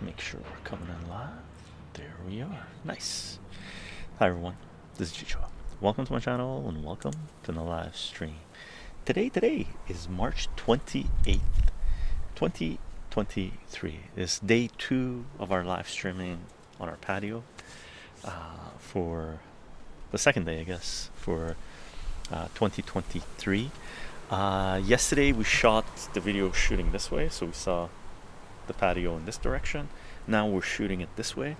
make sure we're coming in live. There we are. Nice. Hi everyone. This is Chycho. Welcome to my channel and welcome to the live stream. Today, today is March 28th, 2023. It's day two of our live streaming on our patio uh, for the second day, I guess, for uh, 2023. Uh, yesterday we shot the video shooting this way, so we saw the patio in this direction. Now we're shooting it this way.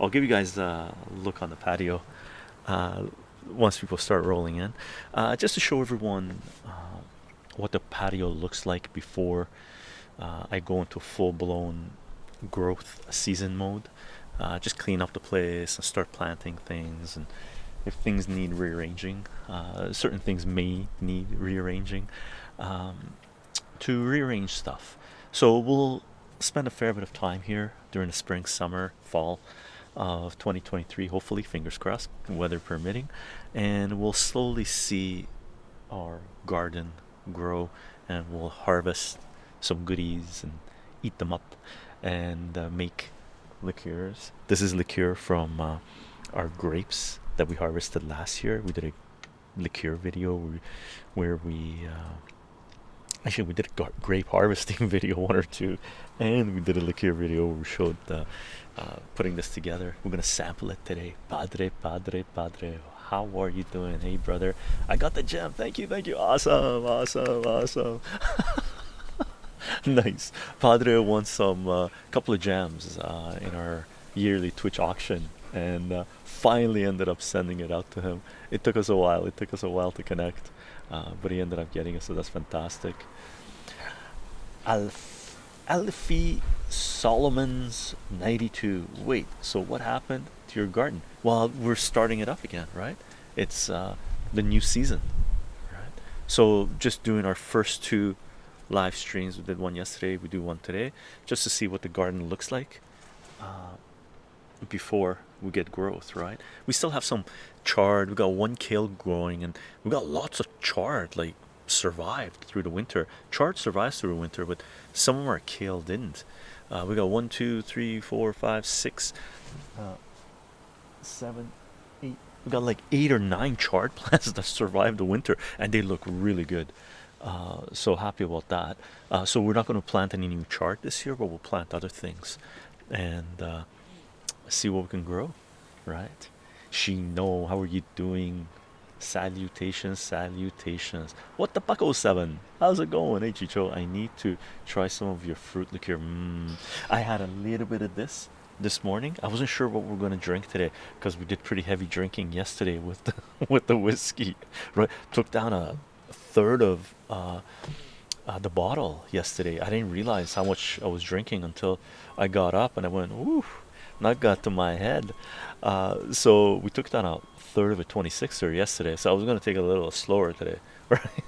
I'll give you guys a look on the patio uh, once people start rolling in, uh, just to show everyone uh, what the patio looks like before uh, I go into full-blown growth season mode. Uh, just clean up the place and start planting things and if things need rearranging uh, certain things may need rearranging um, to rearrange stuff so we'll spend a fair bit of time here during the spring summer fall of 2023 hopefully fingers crossed weather permitting and we'll slowly see our garden grow and we'll harvest some goodies and eat them up and uh, make liqueurs. This is liqueur from uh, our grapes that we harvested last year. We did a liqueur video where, we uh, actually we did a grape harvesting video one or two and we did a liqueur video where we showed uh, putting this together. We're gonna sample it today. Padre padre padre how are you doing? Hey brother i got the gem. Thank you thank you. Awesome awesome awesome. Nice. Padre won some uh, couple of gems uh, in our yearly twitch auction and uh, finally ended up sending it out to him. It took us a while. It took us a while to connect uh, but he ended up getting it so that's fantastic. Alf Alfie Solomon's 92 wait so what happened to your garden? Well we're starting it up again right? It's uh, the new season right? So just doing our first two live streams. We did one yesterday we do one today just to see what the garden looks like uh, before we get growth right? We still have some chard we got one kale growing and we got lots of chard like survived through the winter. Chard survives through the winter but some of our kale didn't. Uh, we got one two three four five six uh, seven eight. We got like eight or nine chard plants that survived the winter and they look really good. Uh, so happy about that. Uh, so we're not going to plant any new chard this year but we'll plant other things and uh, see what we can grow right she know how are you doing? Salutations salutations. What the bucko 7 how's it going? Hey chycho i need to try some of your fruit liqueur. Mm. i had a little bit of this this morning. I wasn't sure what we're going to drink today because we did pretty heavy drinking yesterday with the with the whiskey right? Took down a third of uh, uh, the bottle yesterday. I didn't realize how much i was drinking until i got up and i went ooh not got to my head. Uh, so we took down a third of a 26er yesterday so I was gonna take a little slower today right?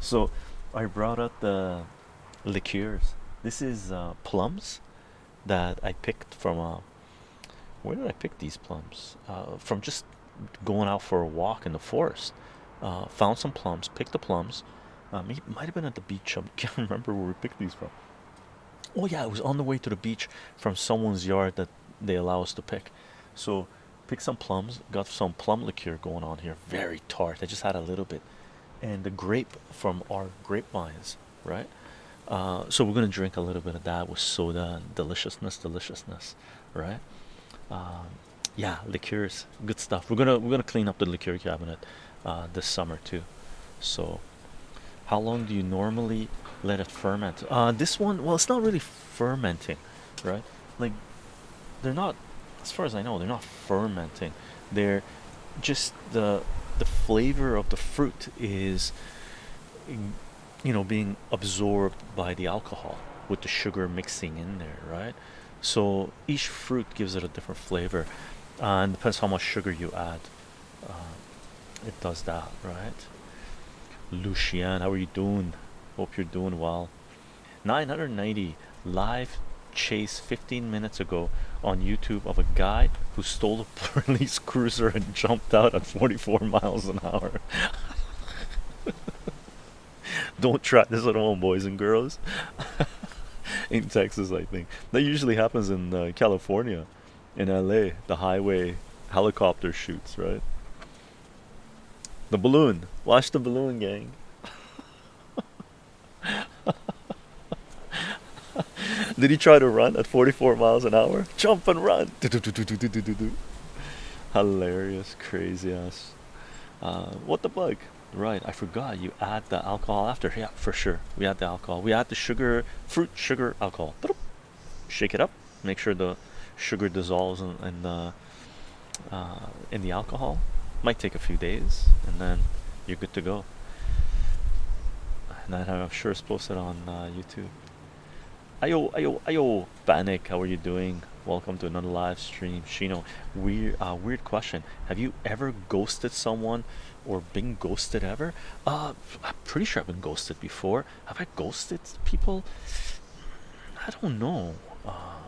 So I brought out the liqueurs. This is uh, plums that I picked from uh, where did I pick these plums? Uh, from just going out for a walk in the forest. Uh, found some plums picked the plums. Um, it might have been at the beach. I can't remember where we picked these from oh yeah it was on the way to the beach from someone's yard that they allow us to pick. So pick some plums got some plum liqueur going on here very tart. I just had a little bit. And the grape from our grapevines right? Uh, so we're gonna drink a little bit of that with soda and deliciousness deliciousness right? Um, yeah liqueurs good stuff. We're gonna we're gonna clean up the liqueur cabinet uh, this summer too. So how long do you normally let it ferment. Uh, this one well it's not really fermenting right? Like they're not as far as I know they're not fermenting. They're just the the flavor of the fruit is you know being absorbed by the alcohol with the sugar mixing in there right? So each fruit gives it a different flavor uh, and depends how much sugar you add uh, it does that right? Lucian how are you doing hope you're doing well 990 live chase 15 minutes ago on YouTube of a guy who stole a police cruiser and jumped out at 44 miles an hour. Don't try this at home, boys and girls. in Texas, I think. That usually happens in uh, California, in LA, the highway helicopter shoots, right? The balloon. Watch the balloon, gang. Did he try to run at 44 miles an hour? Jump and run. Hilarious, crazy ass. Uh, what the bug? Right, I forgot you add the alcohol after. Yeah, for sure. We add the alcohol. We add the sugar, fruit, sugar, alcohol. Shake it up. Make sure the sugar dissolves in, in the uh, in the alcohol. Might take a few days, and then you're good to go. And I'm sure it's posted on uh, YouTube. Ayo, ayo, ayo, Panic, how are you doing? Welcome to another live stream. Shino, weird, uh, weird question. Have you ever ghosted someone or been ghosted ever? Uh, I'm pretty sure I've been ghosted before. Have I ghosted people? I don't know. Uh,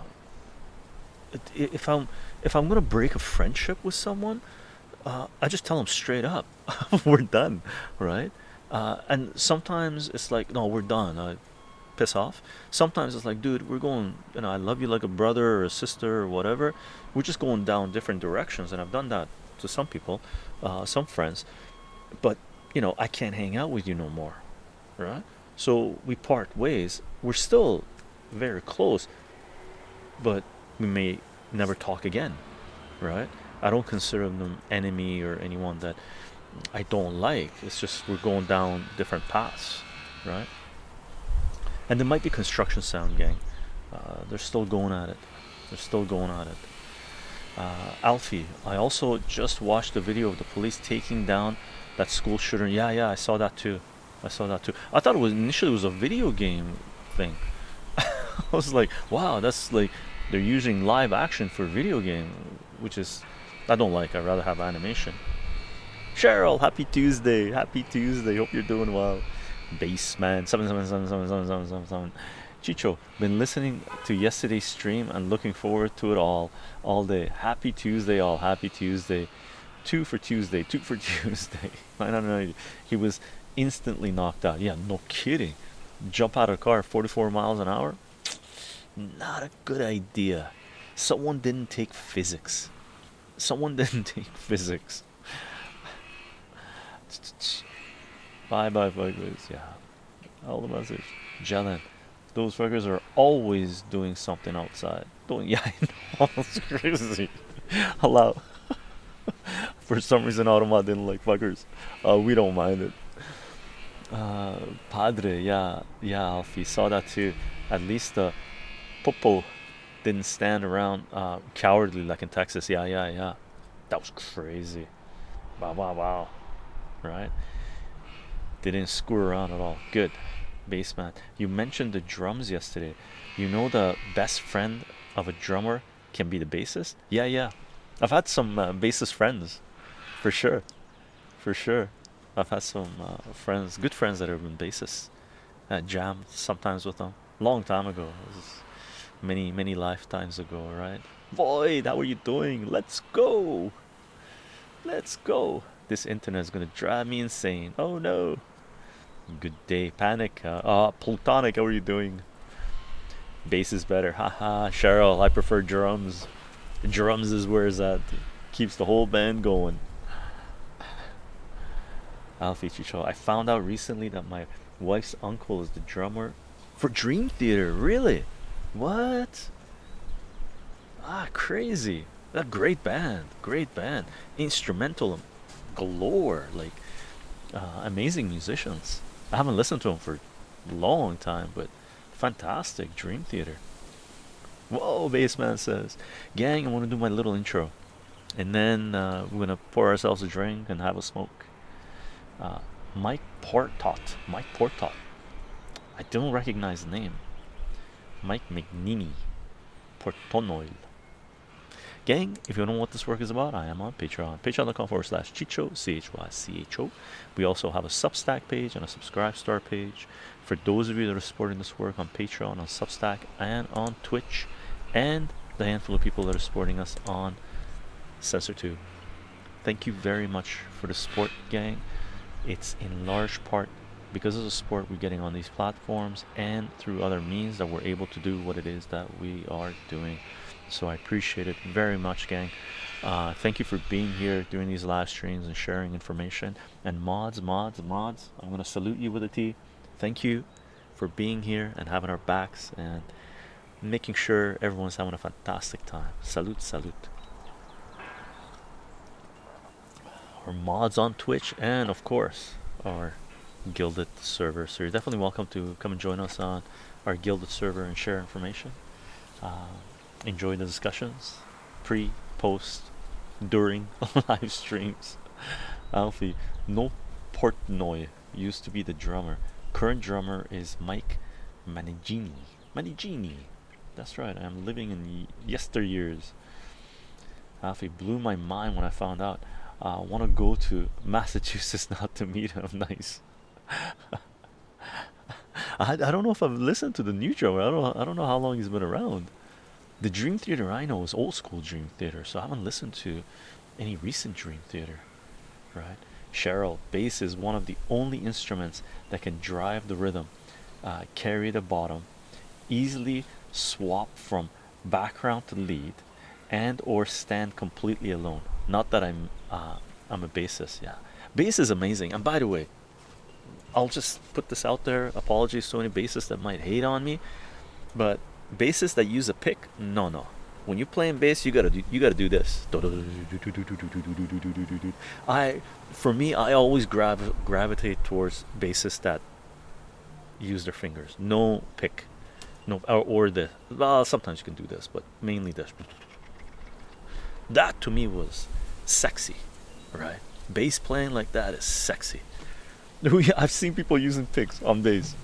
if I'm if I'm gonna break a friendship with someone, uh, I just tell them straight up, we're done, right? Uh, and sometimes it's like, no, we're done. I piss off. Sometimes it's like, dude, we're going, you know, I love you like a brother or a sister or whatever. We're just going down different directions, and I've done that to some people, uh, some friends. But you know, I can't hang out with you no more, right? So we part ways. We're still very close, but we may never talk again, right? I don't consider them enemy or anyone that I don't like. It's just we're going down different paths, right? And there might be construction sound, gang. Uh, they're still going at it. They're still going at it. Uh, Alfie, I also just watched the video of the police taking down that school shooter. Yeah, yeah, I saw that too. I saw that too. I thought it was initially it was a video game thing. I was like, wow, that's like they're using live action for video game, which is I don't like. I'd rather have animation. Cheryl, happy Tuesday. Happy Tuesday. Hope you're doing well. Bassman seven seven seven seven seven seven seven seven. Chycho, been listening to yesterday's stream and looking forward to it all all day. Happy Tuesday, all happy Tuesday. Two for Tuesday, two for Tuesday. I don't know. He was instantly knocked out. Yeah, no kidding. Jump out of a car 44 miles an hour. Not a good idea. Someone didn't take physics. Someone didn't take physics. Bye bye fuckers. Yeah. All the message. Jelen. Those fuckers are always doing something outside. Doing yeah, I know it's crazy. Hello. For some reason AutoMod didn't like fuckers. Uh we don't mind it. Uh Padre, yeah, yeah, Alfie saw that too. At least the Popo didn't stand around uh cowardly like in Texas. Yeah, yeah, yeah. That was crazy. Wow, wow, wow. Right? They didn't screw around at all. Good. Bassman. You mentioned the drums yesterday. You know the best friend of a drummer can be the bassist? Yeah, yeah. I've had some uh, bassist friends. For sure. For sure. I've had some uh, friends, good friends that have been bassists. Uh, jammed sometimes with them. Long time ago. many, many lifetimes ago, right? Void, how are you doing? Let's go. Let's go. This internet is gonna drive me insane. Oh no. Good day, panic. Uh, uh Plutonic, how are you doing? Bass is better. Haha, Cheryl, I prefer drums. Drums is where that keeps the whole band going. Alfie Chycho. I found out recently that my wife's uncle is the drummer for Dream Theater. Really? What? Ah, crazy. A great band. Great band. Instrumental galore. Like, uh, amazing musicians. I haven't listened to them for a long time, but fantastic. Dream Theater. Whoa, Bassman says, Gang, I want to do my little intro. And then uh, we're to pour ourselves a drink and have a smoke. Uh, Mike Portnoy. Mike Portnoy. I don't recognize the name. Mike McNeely. Portonoil. Gang, if you don't know what this work is about, I am on Patreon. Patreon.com forward slash Chycho, C H Y C H O. We also have a Substack page and a Subscribe Star page. For those of you that are supporting this work on Patreon, on Substack, and on Twitch, and the handful of people that are supporting us on CensorTube. Thank you very much for the support, gang. It's in large part because of the support we're getting on these platforms and through other means that we're able to do what it is that we are doing so i appreciate it very much gang. Uh, thank you for being here doing these live streams and sharing information. And mods mods mods i'm going to salute you with a t. Thank you for being here and having our backs and making sure everyone's having a fantastic time. Salute salute. Our mods on twitch and of course our Guilded server. So you're definitely welcome to come and join us on our Guilded server and share information. Uh, enjoy the discussions, pre, post, during live streams. Alfie, no Portnoy used to be the drummer. Current drummer is Mike Mangini. Mangini. That's right. I'm living in yesteryears. Alfie blew my mind when I found out. I uh, want to go to Massachusetts now to meet him. Nice. I, I don't know if I've listened to the new drummer. I don't I don't know how long he's been around. The Dream Theater I know is old school Dream Theater, so I haven't listened to any recent Dream Theater. Right? Cheryl, bass is one of the only instruments that can drive the rhythm, uh, carry the bottom, easily swap from background to lead, and or stand completely alone. Not that I'm uh, I'm a bassist, yeah. Bass is amazing. And by the way, I'll just put this out there. Apologies to any bassists that might hate on me, but bassists that use a pick, no, no. When you're playing bass, you gotta do you gotta do this. I, for me, I always grav gravitate towards bassists that use their fingers. No pick, no or, or this. Well, sometimes you can do this, but mainly this. That to me was sexy, right? Bass playing like that is sexy. I've seen people using picks on bass.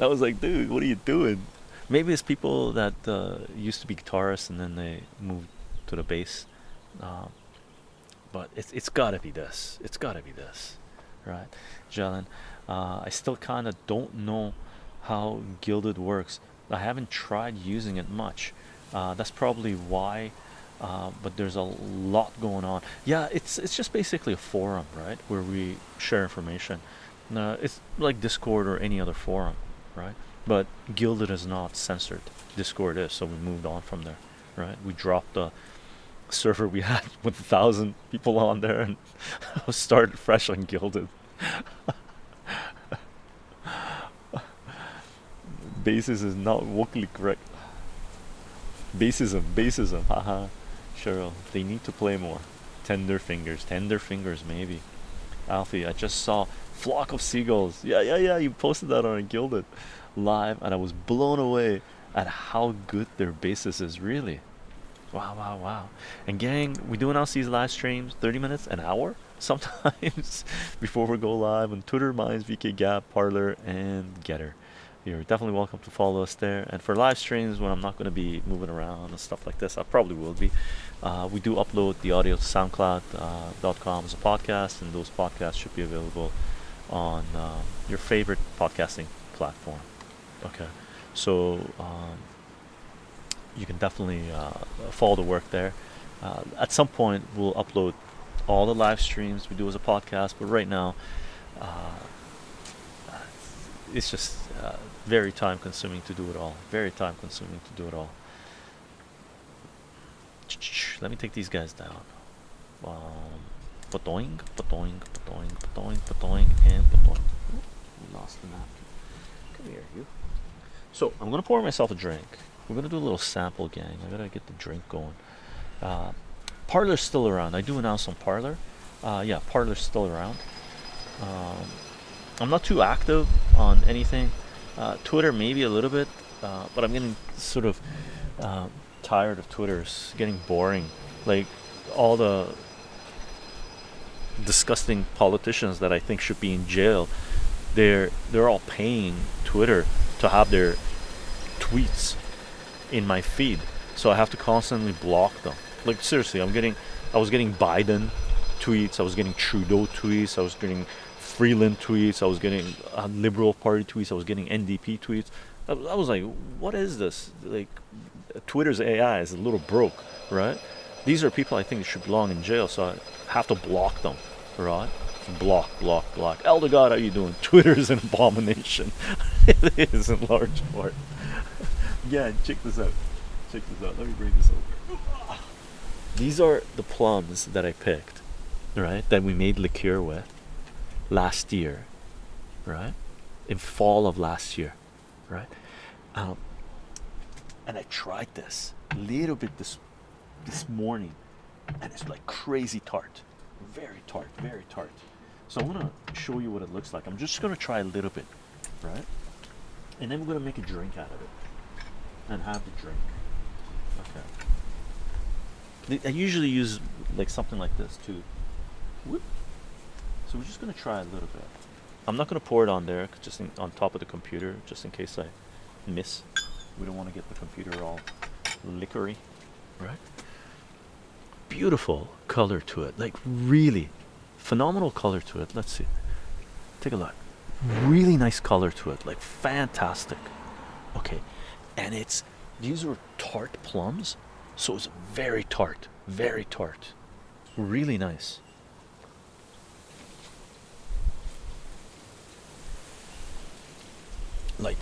I was like, dude, what are you doing? Maybe it's people that uh, used to be guitarists and then they moved to the bass. Uh, but it's it's gotta be this. It's gotta be this, right, Jalen? Uh, I still kind of don't know how Guilded works. I haven't tried using it much. Uh, that's probably why. Uh, but there's a lot going on. Yeah, it's it's just basically a forum, right, where we share information. No, it's like Discord or any other forum, right? But Guilded is not censored. Discord is, so we moved on from there, right? We dropped the server we had with a thousand people on there and started fresh on Guilded. Basis is not vocally correct. Basism, basism, haha. Cheryl, they need to play more. Tender fingers, tender fingers, maybe. Alfie, I just saw flock of seagulls. Yeah, yeah, yeah. You posted that on a Guilded live, and I was blown away at how good their basis is. Really, wow, wow, wow. And gang, we do announce these live streams 30 minutes, an hour sometimes before we go live on Twitter, Minds, VK Gab, Parler, and Gettr. You're definitely welcome to follow us there. And for live streams, when I'm not going to be moving around and stuff like this, I probably will be. Uh, we do upload the audio to SoundCloud.com uh, as a podcast, and those podcasts should be available on um, your favorite podcasting platform. Okay, so um, you can definitely uh, follow the work there. Uh, at some point, we'll upload all the live streams we do as a podcast, but right now, uh, it's just uh, very time consuming to do it all. Very time consuming to do it all. Let me take these guys down. Um, Patoing, patoing, patoing, patoing, patoing, and patoing. Lost the napkin. Come here, you. So I'm gonna pour myself a drink. We're gonna do a little sample, gang. I gotta get the drink going. Uh, Parler's still around. I do announce on Parler. Uh, yeah, Parler's still around. Um, I'm not too active on anything. Uh, Twitter maybe a little bit, uh, but I'm getting sort of uh, tired of Twitter. It's getting boring. Like all the disgusting politicians that I think should be in jail, they're they're all paying Twitter to have their tweets in my feed, so I have to constantly block them. Like seriously, I'm getting, I was getting Biden tweets, I was getting Trudeau tweets, I was getting Freeland tweets, I was getting uh, Liberal Party tweets, I was getting NDP tweets. I, I was like, what is this? Like, Twitter's AI is a little broke, right? These are people I think should belong in jail, so I have to block them, right? Block, block, block. Elder God, how you doing? Twitter is an abomination. it is in large part. yeah, check this out. Check this out. Let me bring this over. These are the plums that I picked, right? That we made liqueur with last year, right? In fall of last year, right? Um, and I tried this a little bit this this morning, and it's like crazy tart, very tart, very tart. So I want to show you what it looks like. I'm just gonna try a little bit, right? And then we're gonna make a drink out of it, and have the drink. Okay. I usually use like something like this too. Whoop. So we're just gonna try a little bit. I'm not gonna pour it on there, just in, on top of the computer, just in case I miss. We don't want to get the computer all liquory, right? Beautiful color to it, like really phenomenal color to it. Let's see. Take a look. Really nice color to it, like fantastic. Okay, and it's these are tart plums, so it's very tart, very tart, really nice. Like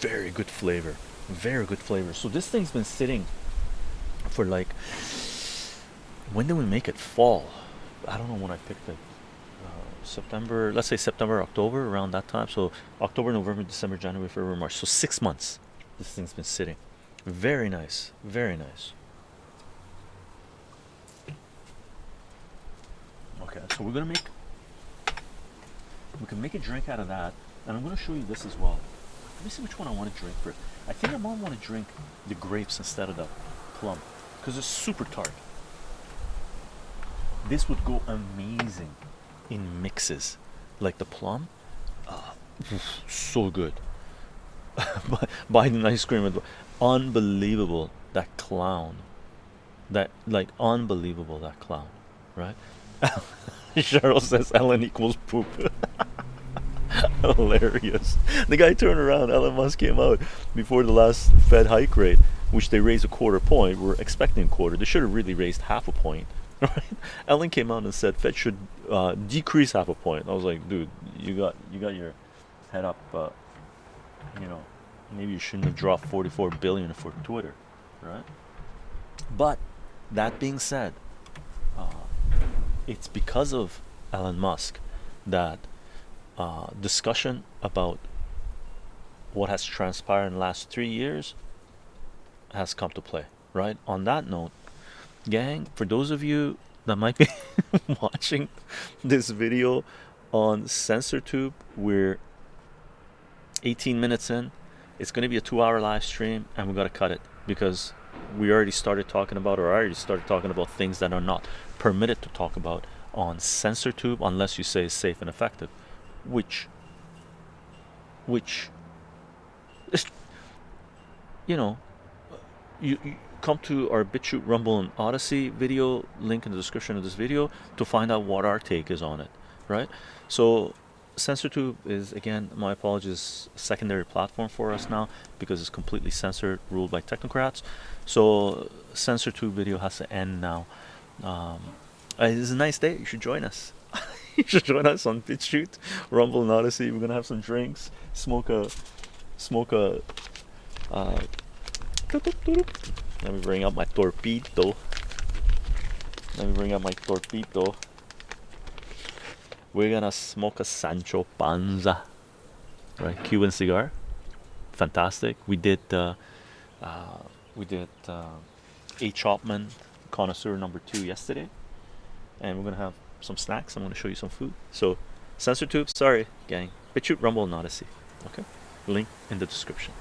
very good flavor, very good flavor. So this thing's been sitting for like when did we make it? Fall. I don't know when I picked it. Uh, September, let's say September, October, around that time. So October, November, December, January, February, March. So six months this thing's been sitting. Very nice, very nice. Okay, so we're gonna make we can make a drink out of that, and I'm gonna show you this as well. Let me see which one I want to drink first. I think I might want to drink the grapes instead of the plum because it's super tart. This would go amazing in mixes like the plum. Uh, so good. By Biden ice cream, unbelievable. That clown, that like unbelievable. That clown, right? Cheryl says Elon equals poop. Hilarious. The guy turned around. Elon Musk came out before the last Fed hike rate, which they raised a quarter point. We're expecting a quarter. They should have really raised half a point. Right? Elon came out and said Fed should uh, decrease half a point. I was like, dude, you got you got your head up. Uh, you know, maybe you shouldn't have dropped 44 billion for Twitter, right? But that being said, uh, it's because of Elon Musk that uh, discussion about what has transpired in the last three years has come to play, right? On that note, gang, for those of you that might be watching this video on CensorTube, we're 18 minutes in. It's going to be a two-hour live stream, and we've got to cut it because we already started talking about, or I already started talking about things that are not permitted to talk about on CensorTube unless you say it's safe and effective which which you know you, you, come to our BitChute Rumble and Odysee video link in the description of this video to find out what our take is on it right so CensorTube is again my apologies secondary platform for us now because it's completely censored ruled by technocrats so CensorTube video has to end now um, it's a nice day you should join us you should join us on BitChute, Rumble and Odysee. We're gonna have some drinks, smoke a, smoke a. Uh, let me bring up my torpedo. Let me bring up my torpedo. We're gonna smoke a Sancho Panza, right? Cuban cigar, fantastic. We did, uh, uh, we did uh, a H. Upmann connoisseur number two yesterday, and we're gonna have some snacks. I'm to show you some food. So, CensorTube, sorry, gang. BitChute, Rumble, and Odysee. Okay? Link in the description.